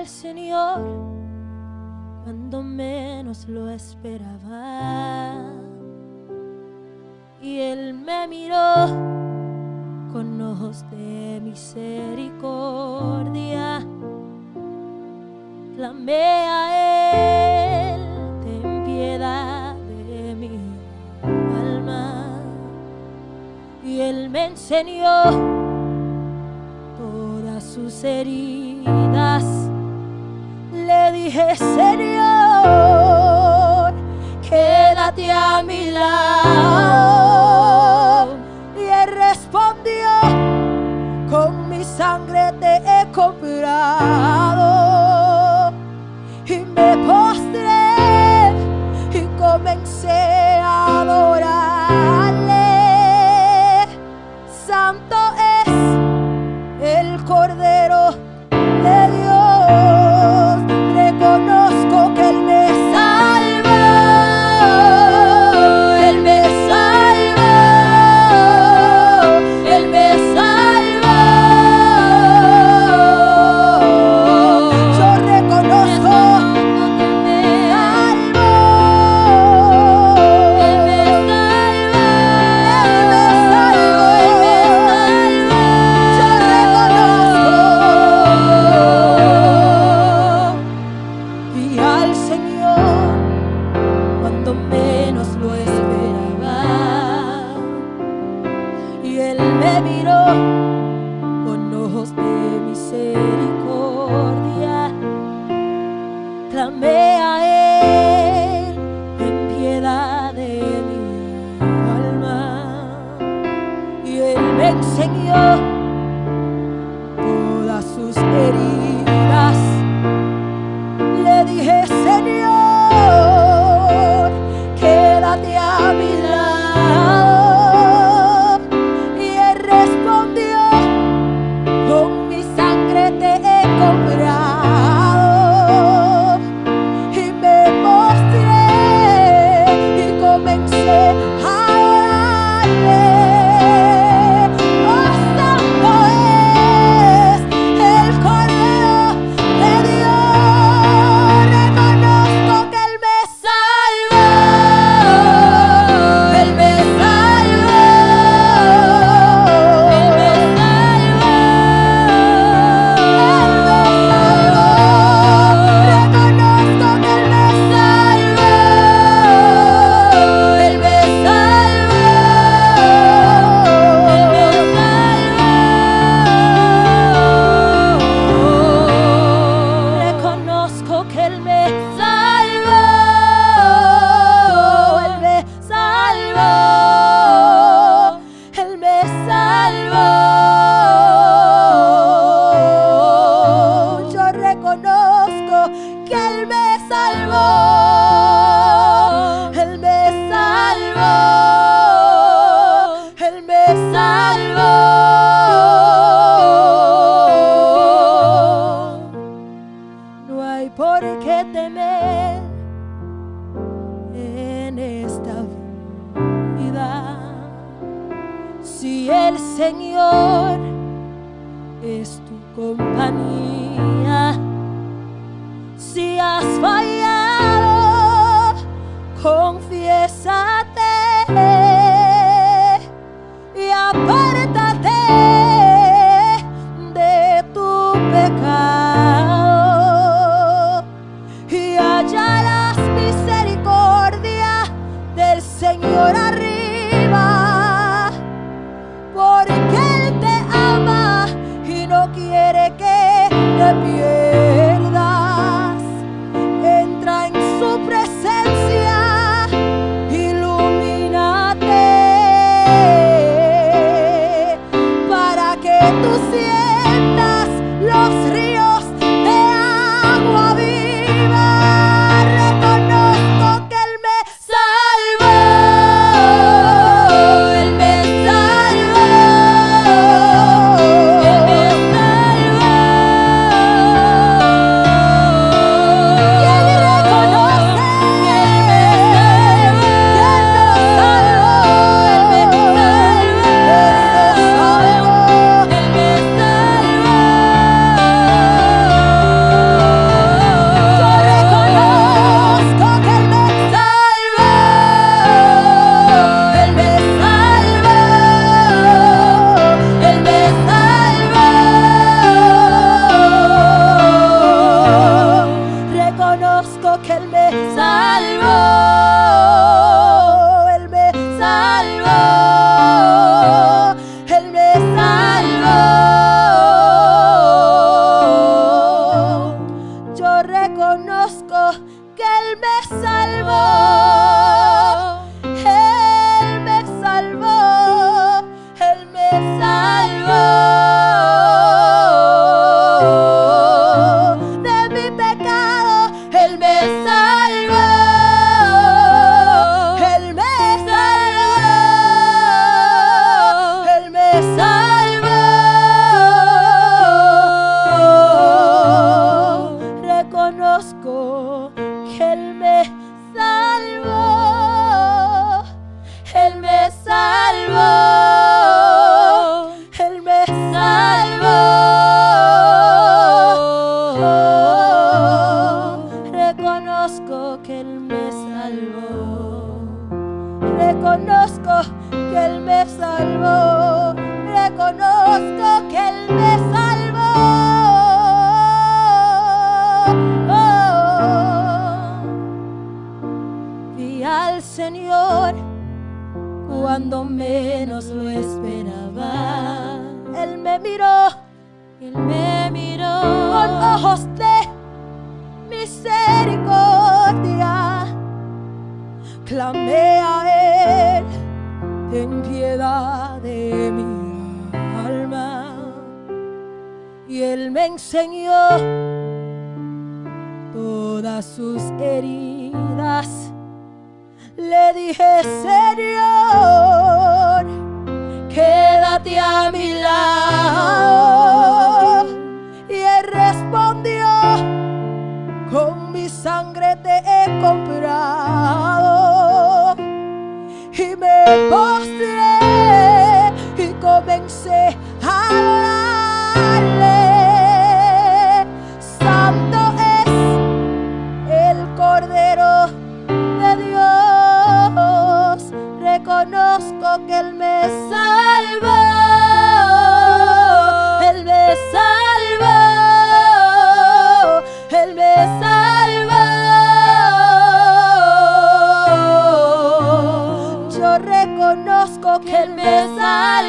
al Señor cuando menos lo esperaba. Y Él me miró con ojos de misericordia. Clamé a Él, ten piedad de mi alma. Y Él me enseñó todas sus heridas dije, Señor, quédate a mi lado. Y él respondió, con mi sangre te he comprado. al Señor cuando menos lo esperaba. Y Él me miró con ojos de misericordia. Clamé a salvo. tu compañía. Si has fallado, confiésate y apártate de tu pecado. Que él me salvó oh, oh, oh. y al Señor, cuando menos lo esperaba. Él me miró, él me miró con ojos de misericordia. Clamé a él, ten piedad. Él me enseñó todas sus heridas. Le dije, Señor, quédate a mi lado. el.